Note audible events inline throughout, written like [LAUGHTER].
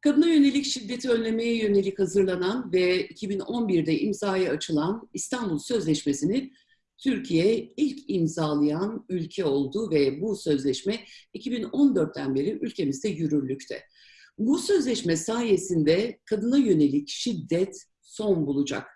Kadına yönelik şiddeti önlemeye yönelik hazırlanan ve 2011'de imzaya açılan İstanbul Sözleşmesi'ni Türkiye ilk imzalayan ülke oldu ve bu sözleşme 2014'ten beri ülkemizde yürürlükte. Bu sözleşme sayesinde kadına yönelik şiddet son bulacak.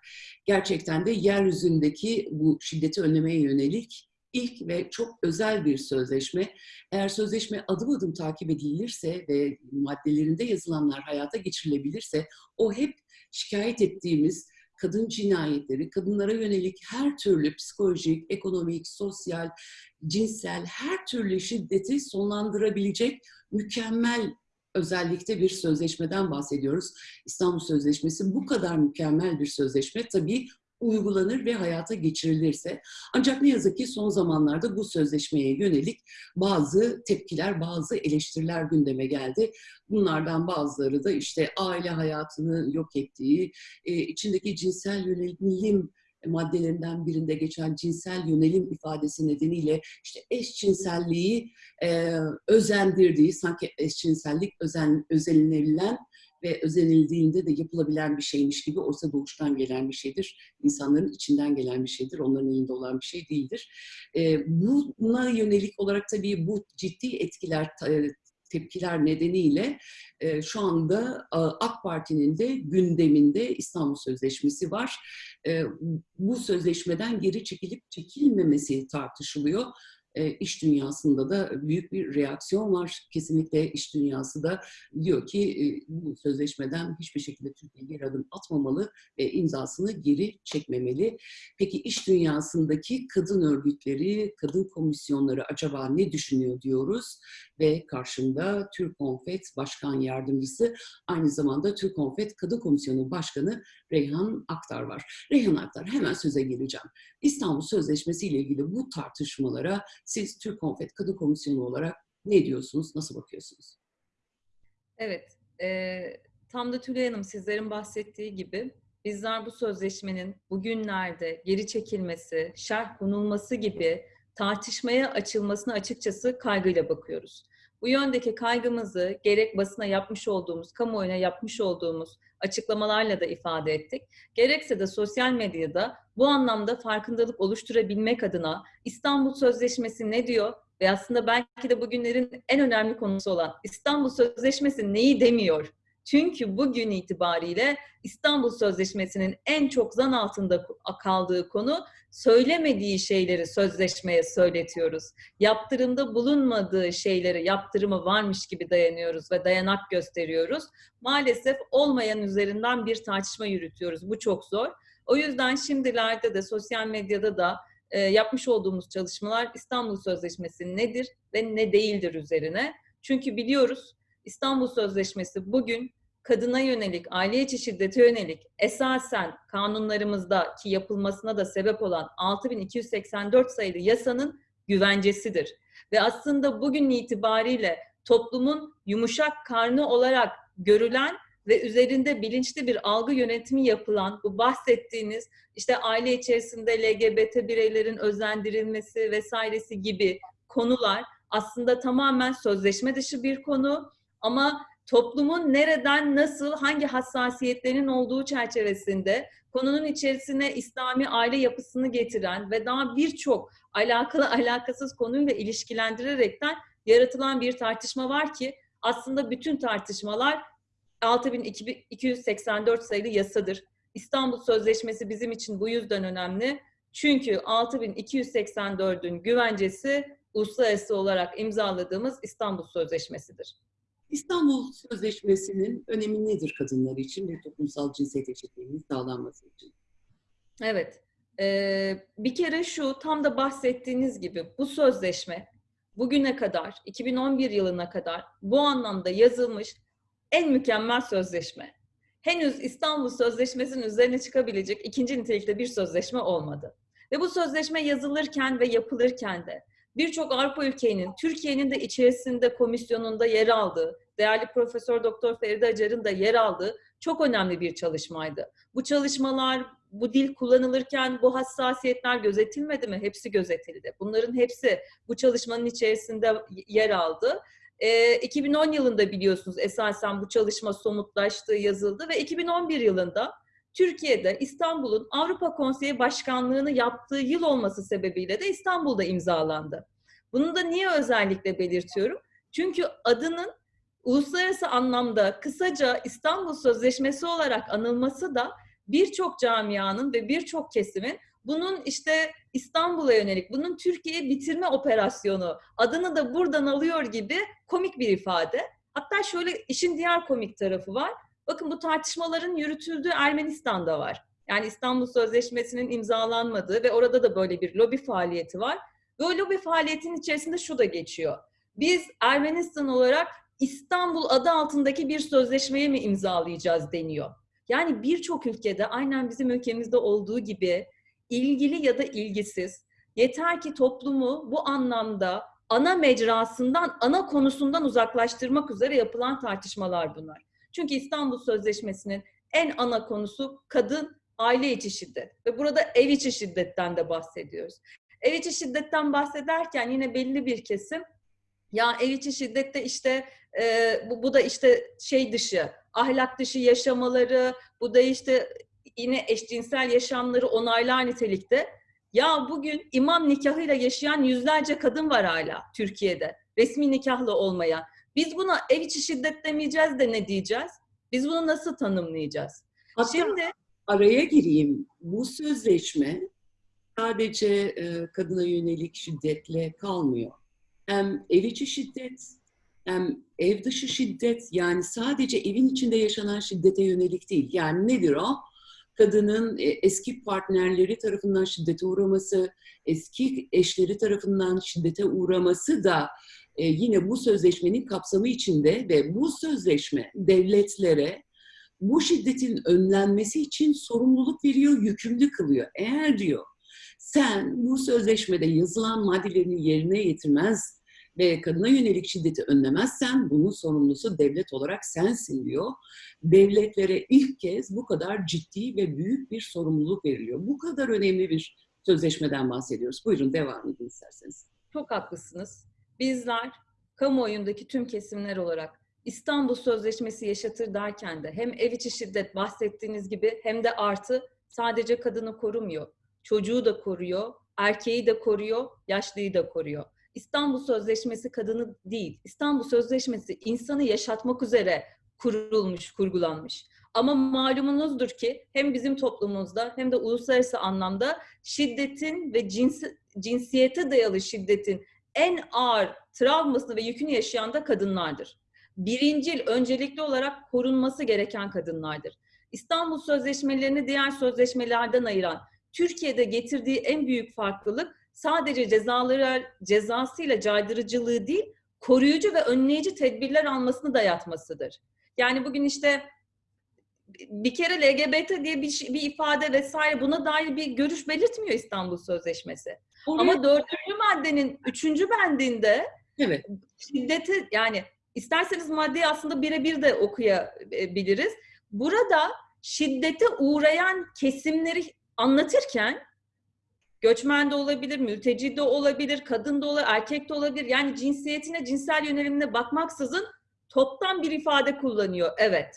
Gerçekten de yeryüzündeki bu şiddeti önlemeye yönelik ilk ve çok özel bir sözleşme. Eğer sözleşme adım adım takip edilirse ve maddelerinde yazılanlar hayata geçirilebilirse o hep şikayet ettiğimiz kadın cinayetleri, kadınlara yönelik her türlü psikolojik, ekonomik, sosyal, cinsel her türlü şiddeti sonlandırabilecek mükemmel özellikle bir sözleşmeden bahsediyoruz. İstanbul Sözleşmesi bu kadar mükemmel bir sözleşme tabii uygulanır ve hayata geçirilirse. Ancak ne yazık ki son zamanlarda bu sözleşmeye yönelik bazı tepkiler, bazı eleştiriler gündeme geldi. Bunlardan bazıları da işte aile hayatını yok ettiği, e, içindeki cinsel yönelim maddelerinden birinde geçen cinsel yönelim ifadesi nedeniyle işte eşcinselliği e, özendirdiği, sanki eşcinsellik özen, özenilebilen ve özenildiğinde de yapılabilen bir şeymiş gibi olsa doğuştan gelen bir şeydir. İnsanların içinden gelen bir şeydir. Onların elinde olan bir şey değildir. E, buna yönelik olarak tabii bu ciddi etkiler tepkiler nedeniyle e, şu anda AK Parti'nin de gündeminde İstanbul Sözleşmesi var. E, bu sözleşmeden geri çekilip çekilmemesi tartışılıyor e, iş dünyasında da büyük bir reaksiyon var. Kesinlikle iş dünyası da diyor ki e, bu sözleşmeden hiçbir şekilde Türkiye geri adım atmamalı ve imzasını geri çekmemeli. Peki iş dünyasındaki kadın örgütleri, kadın komisyonları acaba ne düşünüyor diyoruz ve karşımda Türk Konfet Başkan Yardımcısı aynı zamanda Türk Konfet Kadın Komisyonu Başkanı Reyhan Aktar var. Reyhan Aktar hemen söze geleceğim. İstanbul Sözleşmesi ile ilgili bu tartışmalara siz Türk Konfet Kadın Komisyonu olarak ne diyorsunuz, nasıl bakıyorsunuz? Evet, e, tam da Tülay Hanım sizlerin bahsettiği gibi bizler bu sözleşmenin bugünlerde geri çekilmesi, şerh konulması gibi tartışmaya açılmasına açıkçası kaygıyla bakıyoruz. Bu yöndeki kaygımızı gerek basına yapmış olduğumuz, kamuoyuna yapmış olduğumuz açıklamalarla da ifade ettik. Gerekse de sosyal medyada bu anlamda farkındalık oluşturabilmek adına İstanbul Sözleşmesi ne diyor ve aslında belki de bugünlerin en önemli konusu olan İstanbul Sözleşmesi neyi demiyor çünkü bugün itibariyle İstanbul Sözleşmesi'nin en çok zan altında kaldığı konu söylemediği şeyleri sözleşmeye söyletiyoruz. Yaptırımda bulunmadığı şeyleri yaptırımı varmış gibi dayanıyoruz ve dayanak gösteriyoruz. Maalesef olmayan üzerinden bir tartışma yürütüyoruz. Bu çok zor. O yüzden şimdilerde de sosyal medyada da e, yapmış olduğumuz çalışmalar İstanbul Sözleşmesi nedir ve ne değildir üzerine. Çünkü biliyoruz İstanbul Sözleşmesi bugün kadına yönelik, aile içi şiddete yönelik esasen kanunlarımızdaki yapılmasına da sebep olan 6284 sayılı yasanın güvencesidir. Ve aslında bugün itibariyle toplumun yumuşak karnı olarak görülen ve üzerinde bilinçli bir algı yönetimi yapılan bu bahsettiğiniz işte aile içerisinde LGBT bireylerin özendirilmesi vesairesi gibi konular aslında tamamen sözleşme dışı bir konu ama toplumun nereden, nasıl, hangi hassasiyetlerin olduğu çerçevesinde konunun içerisine İslami aile yapısını getiren ve daha birçok alakalı alakasız konuyla ilişkilendirerekten yaratılan bir tartışma var ki aslında bütün tartışmalar 6284 sayılı yasadır. İstanbul Sözleşmesi bizim için bu yüzden önemli. Çünkü 6284'ün güvencesi uluslararası olarak imzaladığımız İstanbul Sözleşmesi'dir. İstanbul Sözleşmesi'nin önemi nedir kadınlar için ve toplumsal cinsiyet eşitliğinin sağlanması için? Evet. Ee, bir kere şu tam da bahsettiğiniz gibi bu sözleşme bugüne kadar 2011 yılına kadar bu anlamda yazılmış en mükemmel sözleşme. Henüz İstanbul Sözleşmesi'nin üzerine çıkabilecek ikinci nitelikte bir sözleşme olmadı. Ve bu sözleşme yazılırken ve yapılırken de birçok Avrupa ülkenin, Türkiye'nin de içerisinde komisyonunda yer aldığı, değerli Profesör Doktor Feride Acar'ın da yer aldığı çok önemli bir çalışmaydı. Bu çalışmalar, bu dil kullanılırken bu hassasiyetler gözetilmedi mi? Hepsi gözetildi. Bunların hepsi bu çalışmanın içerisinde yer aldı. e, 2010 yılında biliyorsunuz esasen bu çalışma somutlaştığı yazıldı ve 2011 yılında Türkiye'de İstanbul'un Avrupa Konseyi Başkanlığını yaptığı yıl olması sebebiyle de İstanbul'da imzalandı. Bunu da niye özellikle belirtiyorum? Çünkü adının uluslararası anlamda kısaca İstanbul Sözleşmesi olarak anılması da birçok camianın ve birçok kesimin bunun işte İstanbul'a yönelik, bunun Türkiye'yi bitirme operasyonu adını da buradan alıyor gibi komik bir ifade. Hatta şöyle işin diğer komik tarafı var. Bakın bu tartışmaların yürütüldüğü Ermenistan'da var. Yani İstanbul Sözleşmesi'nin imzalanmadığı ve orada da böyle bir lobi faaliyeti var. Ve o lobi faaliyetinin içerisinde şu da geçiyor. Biz Ermenistan olarak İstanbul adı altındaki bir sözleşmeye mi imzalayacağız deniyor. Yani birçok ülkede aynen bizim ülkemizde olduğu gibi ilgili ya da ilgisiz yeter ki toplumu bu anlamda ana mecrasından, ana konusundan uzaklaştırmak üzere yapılan tartışmalar bunlar. Çünkü İstanbul Sözleşmesi'nin en ana konusu kadın aile içi şiddet ve burada ev içi şiddetten de bahsediyoruz. Ev içi şiddetten bahsederken yine belli bir kesim ya ev içi şiddette işte e, bu, bu da işte şey dışı, ahlak dışı yaşamaları, bu da işte yine eşcinsel yaşamları onaylar nitelikte. Ya bugün imam nikahıyla yaşayan yüzlerce kadın var hala Türkiye'de. Resmi nikahlı olmayan. Biz buna ev içi şiddet demeyeceğiz de ne diyeceğiz? Biz bunu nasıl tanımlayacağız? Hatta Şimdi araya gireyim. Bu sözleşme sadece e, kadına yönelik şiddetle kalmıyor. Hem ev içi şiddet hem ev dışı şiddet yani sadece evin içinde yaşanan şiddete yönelik değil. Yani nedir o? Kadının e, eski partnerleri tarafından şiddete uğraması, eski eşleri tarafından şiddete uğraması da e, yine bu sözleşmenin kapsamı içinde ve bu sözleşme devletlere bu şiddetin önlenmesi için sorumluluk veriyor, yükümlü kılıyor. Eğer diyor sen bu sözleşmede yazılan maddelerini yerine getirmez ve kadına yönelik şiddeti önlemezsen bunun sorumlusu devlet olarak sensin diyor. Devletlere ilk kez bu kadar ciddi ve büyük bir sorumluluk veriliyor. Bu kadar önemli bir sözleşmeden bahsediyoruz. Buyurun devam edin isterseniz. çok haklısınız. Bizler kamuoyundaki tüm kesimler olarak İstanbul Sözleşmesi yaşatır derken de hem ev içi şiddet bahsettiğiniz gibi hem de artı sadece kadını korumuyor. Çocuğu da koruyor, erkeği de koruyor, yaşlıyı da koruyor. İstanbul Sözleşmesi kadını değil, İstanbul Sözleşmesi insanı yaşatmak üzere kurulmuş, kurgulanmış. Ama malumunuzdur ki hem bizim toplumumuzda hem de uluslararası anlamda şiddetin ve cinsi, cinsiyete dayalı şiddetin en ağır travmasını ve yükünü yaşayan da kadınlardır. Birincil, öncelikli olarak korunması gereken kadınlardır. İstanbul Sözleşmelerini diğer sözleşmelerden ayıran, Türkiye'de getirdiği en büyük farklılık sadece cezaları cezasıyla caydırıcılığı değil, koruyucu ve önleyici tedbirler almasını dayatmasıdır. Yani bugün işte bir kere LGBT diye bir, şey- bir ifade vesaire buna dair bir görüş belirtmiyor İstanbul Sözleşmesi. Oraya- Ama dördüncü maddenin üçüncü bendinde evet, şiddeti yani isterseniz maddeyi aslında birebir de okuyabiliriz. Burada şiddete uğrayan kesimleri anlatırken göçmen de olabilir, mülteci de olabilir, kadın da olabilir, erkek de olabilir. Yani cinsiyetine, cinsel yönelimine bakmaksızın toptan bir ifade kullanıyor. Evet.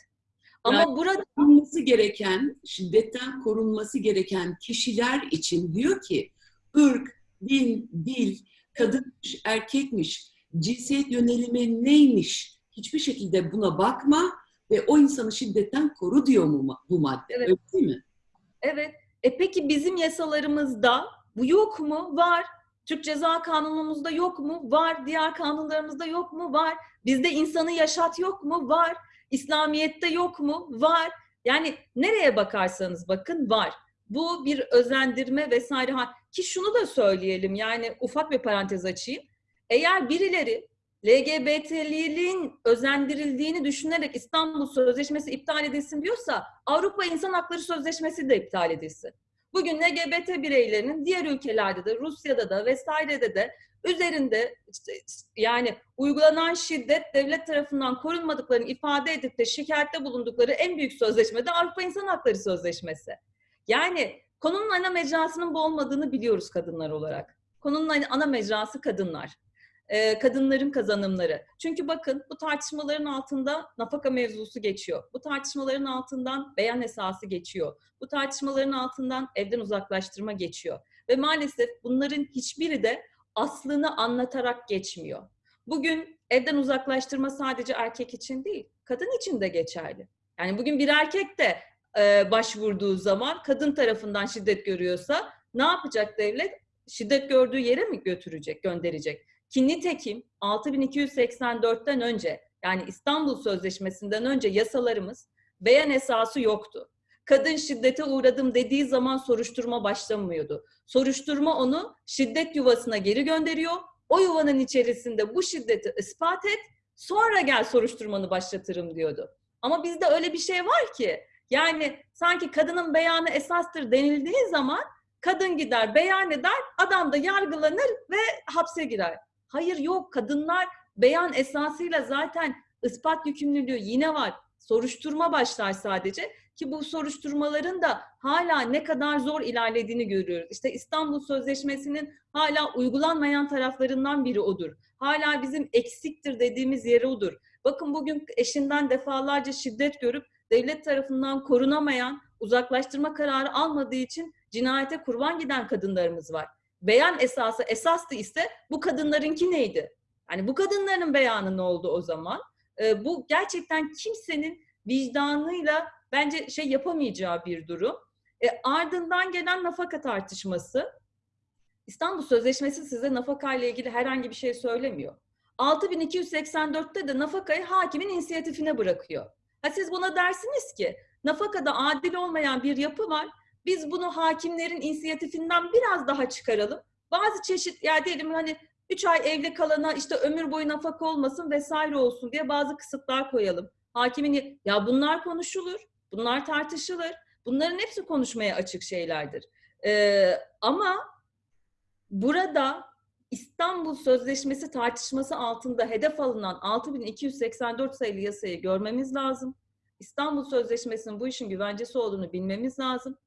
Ama Yani- burada korunması gereken, şiddetten korunması gereken kişiler için diyor ki ırk, din, dil, kadınmış, erkekmiş, cinsiyet yönelimi neymiş hiçbir şekilde buna bakma ve o insanı şiddetten koru diyor mu bu madde. Evet. Öyle değil mi? Evet. E peki bizim yasalarımızda bu yok mu? Var. Türk Ceza Kanunumuzda yok mu? Var. Diğer kanunlarımızda yok mu? Var. Bizde insanı yaşat yok mu? Var. İslamiyet'te yok mu? Var. Yani nereye bakarsanız bakın var. Bu bir özendirme vesaire. Ki şunu da söyleyelim yani ufak bir parantez açayım. Eğer birileri LGBT'liğin özendirildiğini düşünerek İstanbul Sözleşmesi iptal edilsin diyorsa Avrupa İnsan Hakları Sözleşmesi de iptal edilsin. Bugün LGBT bireylerinin diğer ülkelerde de Rusya'da da vesairede de üzerinde işte yani uygulanan şiddet devlet tarafından korunmadıklarını ifade edip de şikayette bulundukları en büyük sözleşme de Avrupa İnsan Hakları Sözleşmesi. Yani konunun ana mecrasının bu olmadığını biliyoruz kadınlar olarak. Konunun ana mecrası kadınlar. E, kadınların kazanımları. Çünkü bakın bu tartışmaların altında nafaka mevzusu geçiyor. Bu tartışmaların altından beyan esası geçiyor. Bu tartışmaların altından evden uzaklaştırma geçiyor. Ve maalesef bunların hiçbiri de aslını anlatarak geçmiyor. Bugün evden uzaklaştırma sadece erkek için değil, kadın için de geçerli. Yani bugün bir erkek de e, başvurduğu zaman kadın tarafından şiddet görüyorsa ne yapacak devlet? Şiddet gördüğü yere mi götürecek, gönderecek? Ki nitekim 6284'ten önce yani İstanbul Sözleşmesi'nden önce yasalarımız beyan esası yoktu. Kadın şiddete uğradım dediği zaman soruşturma başlamıyordu. Soruşturma onu şiddet yuvasına geri gönderiyor. O yuvanın içerisinde bu şiddeti ispat et, sonra gel soruşturmanı başlatırım diyordu. Ama bizde öyle bir şey var ki yani sanki kadının beyanı esastır denildiği zaman kadın gider beyan eder, adam da yargılanır ve hapse girer. Hayır yok kadınlar beyan esasıyla zaten ispat yükümlülüğü yine var. Soruşturma başlar sadece ki bu soruşturmaların da hala ne kadar zor ilerlediğini görüyoruz. İşte İstanbul Sözleşmesi'nin hala uygulanmayan taraflarından biri odur. Hala bizim eksiktir dediğimiz yeri odur. Bakın bugün eşinden defalarca şiddet görüp devlet tarafından korunamayan, uzaklaştırma kararı almadığı için cinayete kurban giden kadınlarımız var. Beyan esası esastı ise bu kadınlarınki neydi? Yani bu kadınların beyanı ne oldu o zaman? Ee, bu gerçekten kimsenin vicdanıyla bence şey yapamayacağı bir durum. E, ardından gelen nafaka tartışması. İstanbul Sözleşmesi size nafaka ile ilgili herhangi bir şey söylemiyor. 6284'te de nafakayı hakimin inisiyatifine bırakıyor. Ha siz buna dersiniz ki nafakada adil olmayan bir yapı var. Biz bunu hakimlerin inisiyatifinden biraz daha çıkaralım. Bazı çeşit ya diyelim hani 3 ay evli kalana işte ömür boyu nafaka olmasın vesaire olsun diye bazı kısıtlar koyalım. Hakimin ya bunlar konuşulur, bunlar tartışılır. Bunların hepsi konuşmaya açık şeylerdir. Ee, ama burada İstanbul Sözleşmesi tartışması altında hedef alınan 6284 sayılı yasayı görmemiz lazım. İstanbul Sözleşmesi'nin bu işin güvencesi olduğunu bilmemiz lazım.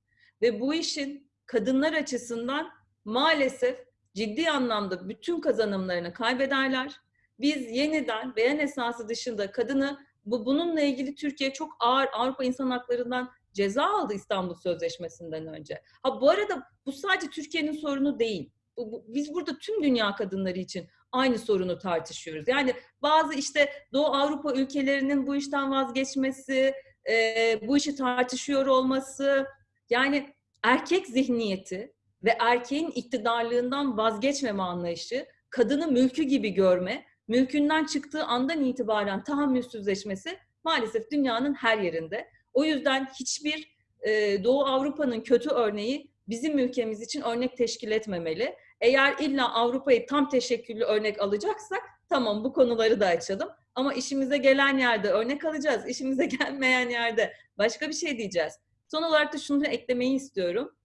Ve bu işin kadınlar açısından maalesef ciddi anlamda bütün kazanımlarını kaybederler. Biz yeniden beyan esası dışında kadını bu bununla ilgili Türkiye çok ağır Avrupa İnsan Hakları'ndan ceza aldı İstanbul Sözleşmesi'nden önce. Ha bu arada bu sadece Türkiye'nin sorunu değil. Bu, bu, biz burada tüm dünya kadınları için aynı sorunu tartışıyoruz. Yani bazı işte Doğu Avrupa ülkelerinin bu işten vazgeçmesi, e, bu işi tartışıyor olması, yani erkek zihniyeti ve erkeğin iktidarlığından vazgeçmeme anlayışı, kadını mülkü gibi görme, mülkünden çıktığı andan itibaren tahammülsüzleşmesi maalesef dünyanın her yerinde. O yüzden hiçbir e, Doğu Avrupa'nın kötü örneği bizim ülkemiz için örnek teşkil etmemeli. Eğer illa Avrupa'yı tam teşekküllü örnek alacaksak tamam bu konuları da açalım. Ama işimize gelen yerde örnek alacağız. İşimize [LAUGHS] gelmeyen yerde başka bir şey diyeceğiz. Son olarak da şunu eklemeyi istiyorum.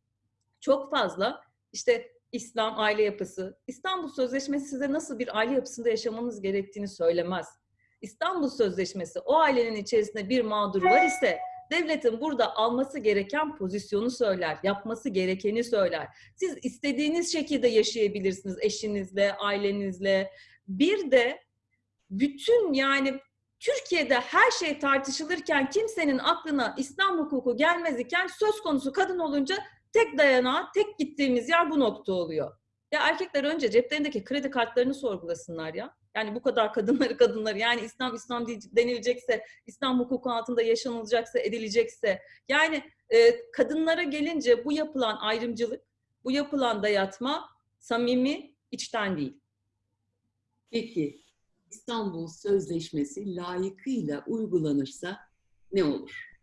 Çok fazla işte İslam aile yapısı, İstanbul Sözleşmesi size nasıl bir aile yapısında yaşamanız gerektiğini söylemez. İstanbul Sözleşmesi o ailenin içerisinde bir mağdur var ise devletin burada alması gereken pozisyonu söyler, yapması gerekeni söyler. Siz istediğiniz şekilde yaşayabilirsiniz eşinizle, ailenizle. Bir de bütün yani Türkiye'de her şey tartışılırken kimsenin aklına İslam hukuku gelmez iken söz konusu kadın olunca tek dayanağı, tek gittiğimiz yer bu nokta oluyor. Ya erkekler önce ceplerindeki kredi kartlarını sorgulasınlar ya. Yani bu kadar kadınları kadınları yani İslam İslam denilecekse, İslam hukuku altında yaşanılacaksa, edilecekse. Yani e, kadınlara gelince bu yapılan ayrımcılık, bu yapılan dayatma samimi, içten değil. Peki İstanbul Sözleşmesi layıkıyla uygulanırsa ne olur?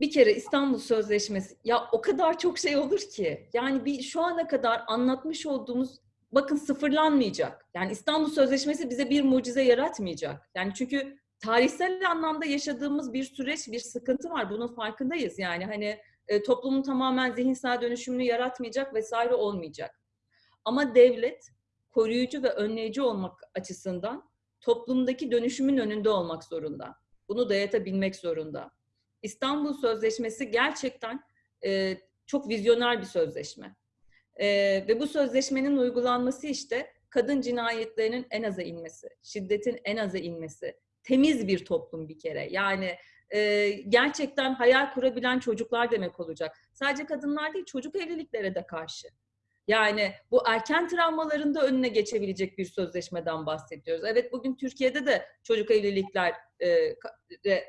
bir kere İstanbul Sözleşmesi ya o kadar çok şey olur ki yani bir şu ana kadar anlatmış olduğumuz bakın sıfırlanmayacak. Yani İstanbul Sözleşmesi bize bir mucize yaratmayacak. Yani çünkü tarihsel anlamda yaşadığımız bir süreç, bir sıkıntı var. Bunun farkındayız. Yani hani e, toplumun tamamen zihinsel dönüşümünü yaratmayacak vesaire olmayacak. Ama devlet koruyucu ve önleyici olmak açısından toplumdaki dönüşümün önünde olmak zorunda. Bunu dayatabilmek zorunda. İstanbul Sözleşmesi gerçekten e, çok vizyoner bir sözleşme. Ee, ve bu sözleşmenin uygulanması işte kadın cinayetlerinin en aza inmesi, şiddetin en aza inmesi, temiz bir toplum bir kere. Yani e, gerçekten hayal kurabilen çocuklar demek olacak. Sadece kadınlar değil, çocuk evliliklere de karşı. Yani bu erken travmaların da önüne geçebilecek bir sözleşmeden bahsediyoruz. Evet bugün Türkiye'de de çocuk evlilikler e,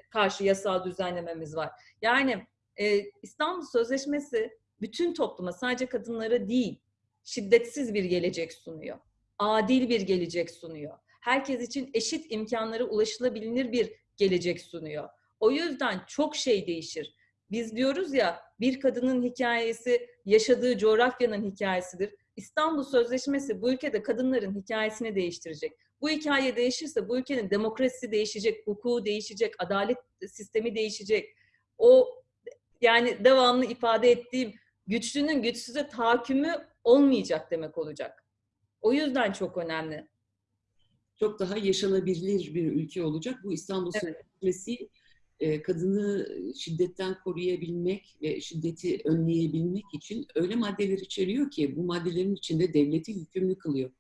karşı yasal düzenlememiz var. Yani e, İstanbul Sözleşmesi bütün topluma sadece kadınlara değil şiddetsiz bir gelecek sunuyor. Adil bir gelecek sunuyor. Herkes için eşit imkanlara ulaşılabilir bir gelecek sunuyor. O yüzden çok şey değişir. Biz diyoruz ya bir kadının hikayesi yaşadığı coğrafyanın hikayesidir. İstanbul Sözleşmesi bu ülkede kadınların hikayesini değiştirecek. Bu hikaye değişirse bu ülkenin demokrasisi değişecek, hukuku değişecek, adalet sistemi değişecek. O yani devamlı ifade ettiğim güçlünün güçsüze tahakkümü olmayacak demek olacak. O yüzden çok önemli. Çok daha yaşanabilir bir ülke olacak. Bu İstanbul evet. Sözleşmesi e, kadını şiddetten koruyabilmek ve şiddeti önleyebilmek için öyle maddeler içeriyor ki bu maddelerin içinde devleti yükümlü kılıyor.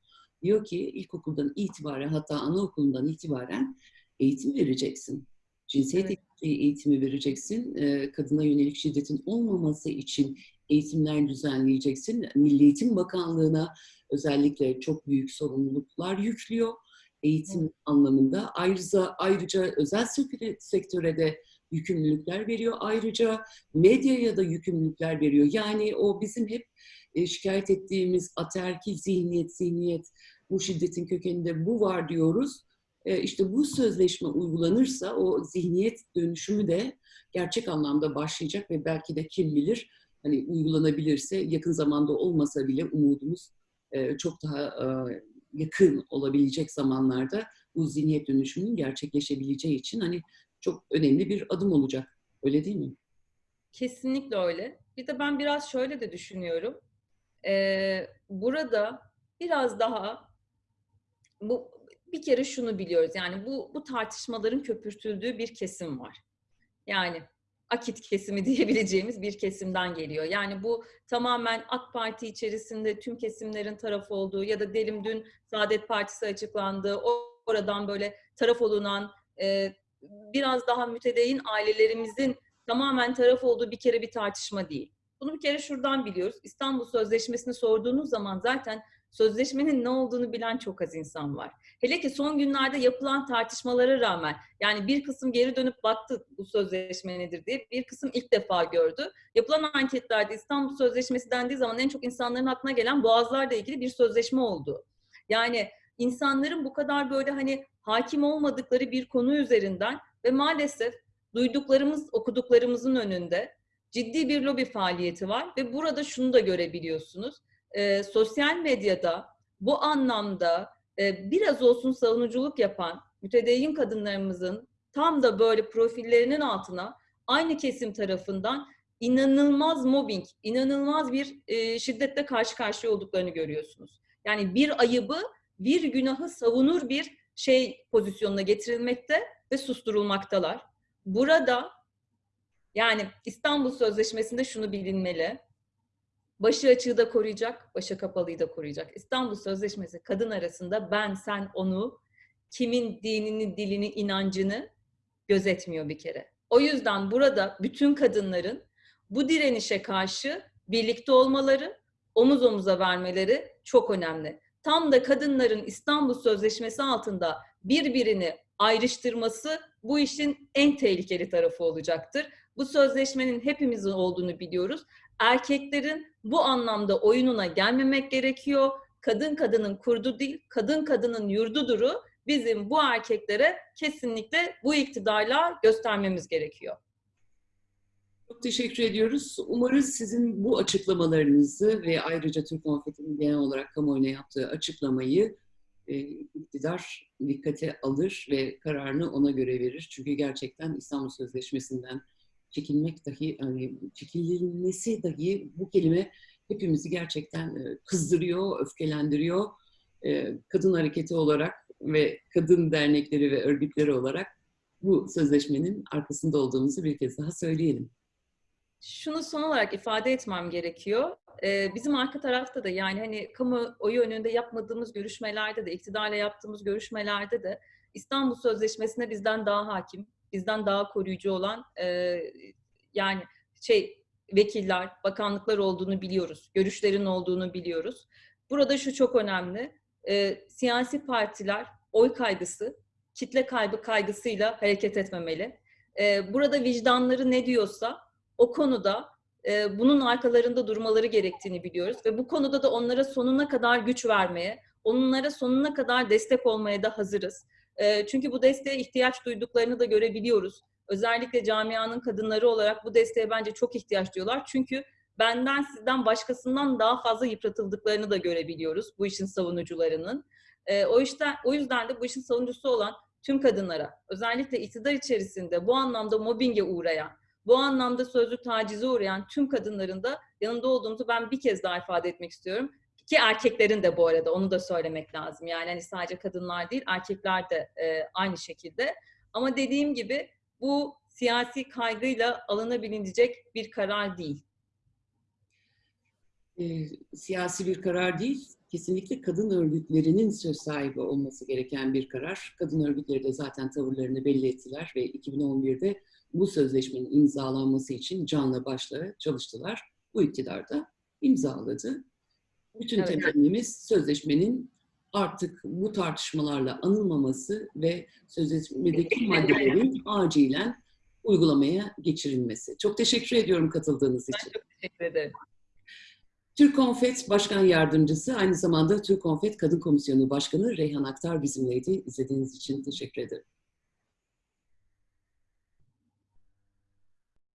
Diyor ki ilkokuldan itibaren hatta anaokulundan itibaren eğitim vereceksin. Cinsiyet evet. eğitimi vereceksin. E, kadına yönelik şiddetin olmaması için eğitimler düzenleyeceksin. Milli Eğitim Bakanlığı'na özellikle çok büyük sorumluluklar yüklüyor eğitim anlamında. Ayrıca ayrıca özel sektöre de yükümlülükler veriyor. Ayrıca medyaya da yükümlülükler veriyor. Yani o bizim hep e, şikayet ettiğimiz aterkil zihniyet, zihniyet bu şiddetin kökeninde bu var diyoruz. E, işte bu sözleşme uygulanırsa o zihniyet dönüşümü de gerçek anlamda başlayacak ve belki de kim bilir hani uygulanabilirse yakın zamanda olmasa bile umudumuz e, çok daha yakın olabilecek zamanlarda bu zihniyet dönüşümünün gerçekleşebileceği için hani çok önemli bir adım olacak. Öyle değil mi? Kesinlikle öyle. Bir de ben biraz şöyle de düşünüyorum. Ee, burada biraz daha bu bir kere şunu biliyoruz. Yani bu bu tartışmaların köpürtüldüğü bir kesim var. Yani akit kesimi [LAUGHS] diyebileceğimiz bir kesimden geliyor. Yani bu tamamen AK Parti içerisinde tüm kesimlerin taraf olduğu ya da Delim dün Saadet Partisi açıklandı. Oradan böyle taraf olunan e, biraz daha mütedeyin ailelerimizin tamamen taraf olduğu bir kere bir tartışma değil. Bunu bir kere şuradan biliyoruz. İstanbul Sözleşmesi'ni sorduğunuz zaman zaten sözleşmenin ne olduğunu bilen çok az insan var. Hele ki son günlerde yapılan tartışmalara rağmen yani bir kısım geri dönüp baktı bu sözleşme nedir diye bir kısım ilk defa gördü. Yapılan anketlerde İstanbul Sözleşmesi dendiği zaman en çok insanların aklına gelen boğazlarla ilgili bir sözleşme oldu. Yani insanların bu kadar böyle hani hakim olmadıkları bir konu üzerinden ve maalesef duyduklarımız, okuduklarımızın önünde ciddi bir lobi faaliyeti var ve burada şunu da görebiliyorsunuz e, sosyal medyada bu anlamda e, biraz olsun savunuculuk yapan mütedeyyin kadınlarımızın tam da böyle profillerinin altına aynı kesim tarafından inanılmaz mobbing, inanılmaz bir e, şiddetle karşı karşıya olduklarını görüyorsunuz. Yani bir ayıbı, bir günahı savunur bir şey pozisyonuna getirilmekte ve susturulmaktalar. Burada yani İstanbul Sözleşmesi'nde şunu bilinmeli. Başı açığı da koruyacak, başı kapalıyı da koruyacak. İstanbul Sözleşmesi kadın arasında ben, sen, onu, kimin dinini, dilini, inancını gözetmiyor bir kere. O yüzden burada bütün kadınların bu direnişe karşı birlikte olmaları, omuz omuza vermeleri çok önemli. Tam da kadınların İstanbul Sözleşmesi altında birbirini ayrıştırması bu işin en tehlikeli tarafı olacaktır. Bu sözleşmenin hepimizin olduğunu biliyoruz erkeklerin bu anlamda oyununa gelmemek gerekiyor. Kadın kadının kurdu değil, kadın kadının yurduduru bizim bu erkeklere kesinlikle bu iktidarla göstermemiz gerekiyor. Çok teşekkür ediyoruz. Umarız sizin bu açıklamalarınızı ve ayrıca Türk Konfeti'nin genel olarak kamuoyuna yaptığı açıklamayı e, iktidar dikkate alır ve kararını ona göre verir. Çünkü gerçekten İstanbul Sözleşmesi'nden çekilmek dahi, hani çekilmesi dahi bu kelime hepimizi gerçekten e, kızdırıyor, öfkelendiriyor. E, kadın hareketi olarak ve kadın dernekleri ve örgütleri olarak bu sözleşmenin arkasında olduğumuzu bir kez daha söyleyelim. Şunu son olarak ifade etmem gerekiyor. e, bizim arka tarafta da yani hani kamuoyu önünde yapmadığımız görüşmelerde de, iktidarla yaptığımız görüşmelerde de İstanbul Sözleşmesi'ne bizden daha hakim, bizden daha koruyucu olan e, yani şey vekiller, bakanlıklar olduğunu biliyoruz. Görüşlerin olduğunu biliyoruz. Burada şu çok önemli. E, siyasi partiler oy kaygısı, kitle kaybı kaygısıyla hareket etmemeli. E, burada vicdanları ne diyorsa o konuda e, bunun arkalarında durmaları gerektiğini biliyoruz ve bu konuda da onlara sonuna kadar güç vermeye, onlara sonuna kadar destek olmaya da hazırız. Çünkü bu desteğe ihtiyaç duyduklarını da görebiliyoruz. Özellikle camianın kadınları olarak bu desteğe bence çok ihtiyaç duyuyorlar. Çünkü benden sizden başkasından daha fazla yıpratıldıklarını da görebiliyoruz bu işin savunucularının. O yüzden o yüzden de bu işin savunucusu olan tüm kadınlara, özellikle iktidar içerisinde bu anlamda mobbinge uğrayan, bu anlamda sözlü tacize uğrayan tüm kadınların da yanında olduğumuzu ben bir kez daha ifade etmek istiyorum. Ki erkeklerin de bu arada onu da söylemek lazım. Yani hani sadece kadınlar değil erkekler de e, aynı şekilde. Ama dediğim gibi bu siyasi kaygıyla alınabilecek bir karar değil. E, siyasi bir karar değil, kesinlikle kadın örgütlerinin söz sahibi olması gereken bir karar. Kadın örgütleri de zaten tavırlarını belli ettiler ve 2011'de bu sözleşmenin imzalanması için canla başla çalıştılar. Bu iktidar da imzaladı. Bütün Evet. temennimiz sözleşmenin artık bu tartışmalarla anılmaması ve sözleşmedeki maddelerin acilen uygulamaya geçirilmesi. Çok teşekkür ediyorum katıldığınız için. Teşekkür ederim. Türk Konfet Başkan Yardımcısı, aynı zamanda Türk Konfet Kadın Komisyonu Başkanı Reyhan Aktar bizimleydi. İzlediğiniz için teşekkür ederim.